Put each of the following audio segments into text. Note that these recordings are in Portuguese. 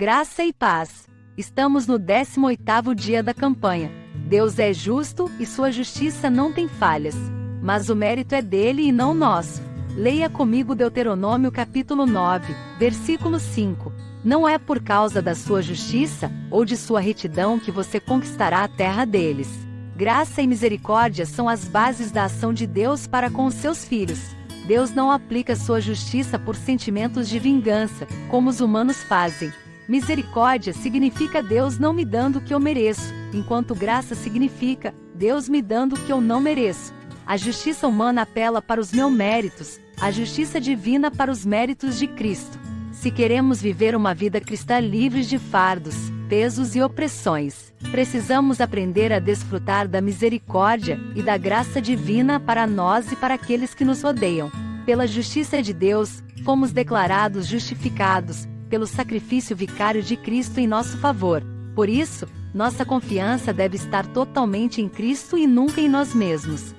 Graça e paz. Estamos no 18º dia da campanha. Deus é justo e sua justiça não tem falhas. Mas o mérito é dele e não nosso. Leia comigo Deuteronômio capítulo 9, versículo 5. Não é por causa da sua justiça ou de sua retidão que você conquistará a terra deles. Graça e misericórdia são as bases da ação de Deus para com os seus filhos. Deus não aplica sua justiça por sentimentos de vingança, como os humanos fazem. Misericórdia significa Deus não me dando o que eu mereço, enquanto graça significa Deus me dando o que eu não mereço. A justiça humana apela para os meus méritos, a justiça divina para os méritos de Cristo. Se queremos viver uma vida cristã livre de fardos, pesos e opressões, precisamos aprender a desfrutar da misericórdia e da graça divina para nós e para aqueles que nos odeiam. Pela justiça de Deus, fomos declarados justificados, pelo sacrifício vicário de Cristo em nosso favor. Por isso, nossa confiança deve estar totalmente em Cristo e nunca em nós mesmos.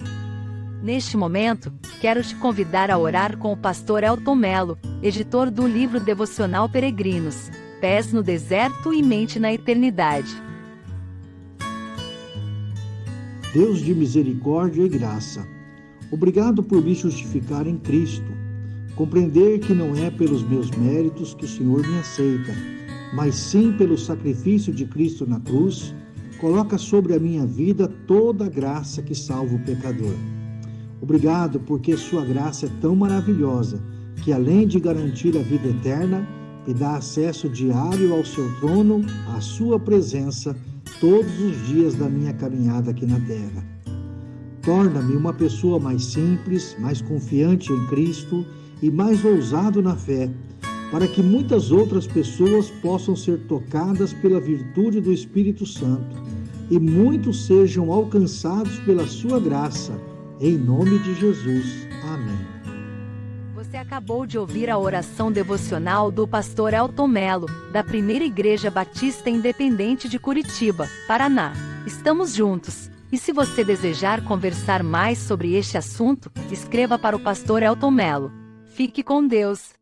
Neste momento, quero te convidar a orar com o pastor Elton Melo, editor do livro devocional Peregrinos, Pés no Deserto e Mente na Eternidade. Deus de misericórdia e graça, obrigado por me justificar em Cristo Compreender que não é pelos meus méritos que o Senhor me aceita, mas sim pelo sacrifício de Cristo na cruz, coloca sobre a minha vida toda a graça que salva o pecador. Obrigado porque Sua graça é tão maravilhosa que, além de garantir a vida eterna, me dá acesso diário ao Seu trono, à Sua presença, todos os dias da minha caminhada aqui na terra. Torna-me uma pessoa mais simples, mais confiante em Cristo e mais ousado na fé, para que muitas outras pessoas possam ser tocadas pela virtude do Espírito Santo e muitos sejam alcançados pela sua graça. Em nome de Jesus. Amém. Você acabou de ouvir a oração devocional do pastor Elton Melo, da Primeira Igreja Batista Independente de Curitiba, Paraná. Estamos juntos. E se você desejar conversar mais sobre este assunto, escreva para o pastor Elton Melo. Fique com Deus.